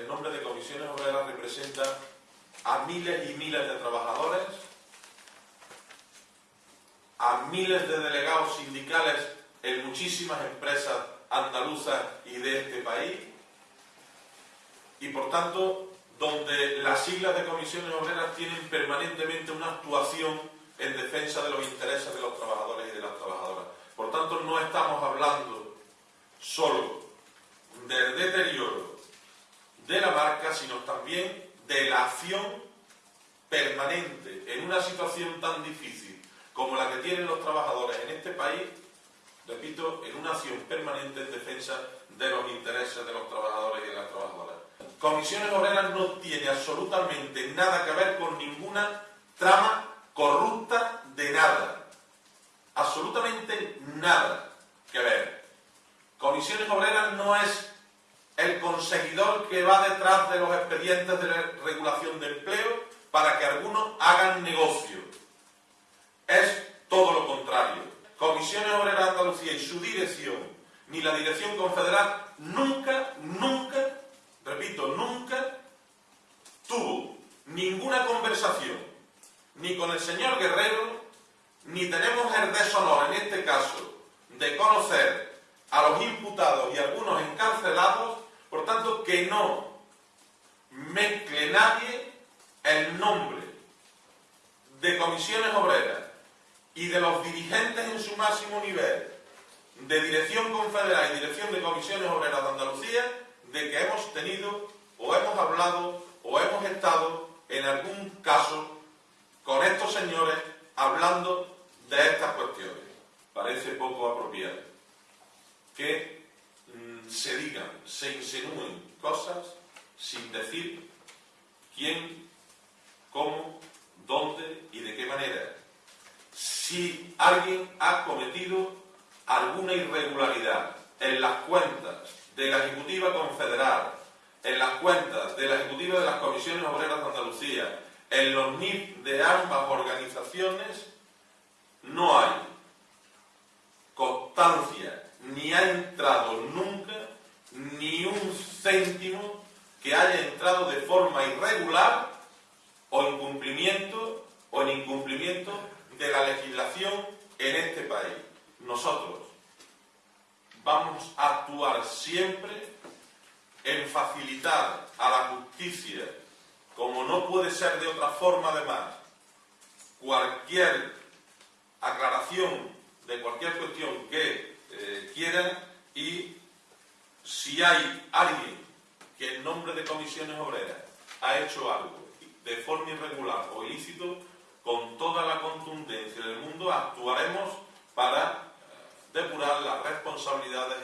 el nombre de comisiones obreras representa a miles y miles de trabajadores, a miles de delegados sindicales en muchísimas empresas andaluzas y de este país, y por tanto donde las siglas de comisiones obreras tienen permanentemente una actuación en defensa de los intereses de los trabajadores y de las trabajadoras. Por tanto, no estamos hablando solo del deterioro sino también de la acción permanente en una situación tan difícil como la que tienen los trabajadores en este país, repito, en una acción permanente en defensa de los intereses de los trabajadores y de las trabajadoras. Comisiones Obreras no tiene absolutamente nada que ver con ninguna trama corrupta de nada. Absolutamente nada que ver. Comisiones Obreras no es el conseguidor que va detrás de los expedientes de regulación de empleo para que algunos hagan negocio. Es todo lo contrario. Comisiones Obreras de Andalucía y su dirección, ni la dirección confederal, nunca, nunca, repito, nunca tuvo ninguna conversación ni con el señor Guerrero, ni tenemos el deshonor en este caso de conocer a los imputados por tanto, que no mezcle nadie el nombre de comisiones obreras y de los dirigentes en su máximo nivel de Dirección Confederal y Dirección de Comisiones Obreras de Andalucía de que hemos tenido o hemos hablado o hemos estado en algún caso con estos señores hablando de estas cuestiones. Parece poco apropiado que se digan, se insinúen cosas sin decir quién, cómo, dónde y de qué manera. Si alguien ha cometido alguna irregularidad en las cuentas de la Ejecutiva Confederal, en las cuentas de la Ejecutiva de las Comisiones Obreras de Andalucía, en los NIP de ambas organizaciones, no hay constancia ni ha entrado nunca ni un céntimo que haya entrado de forma irregular o incumplimiento o en incumplimiento de la legislación en este país. Nosotros vamos a actuar siempre en facilitar a la justicia, como no puede ser de otra forma además, cualquier aclaración de cualquier cuestión que eh, quieran y si hay alguien que en nombre de comisiones obreras ha hecho algo de forma irregular o ilícito, con toda la contundencia del mundo actuaremos para depurar las responsabilidades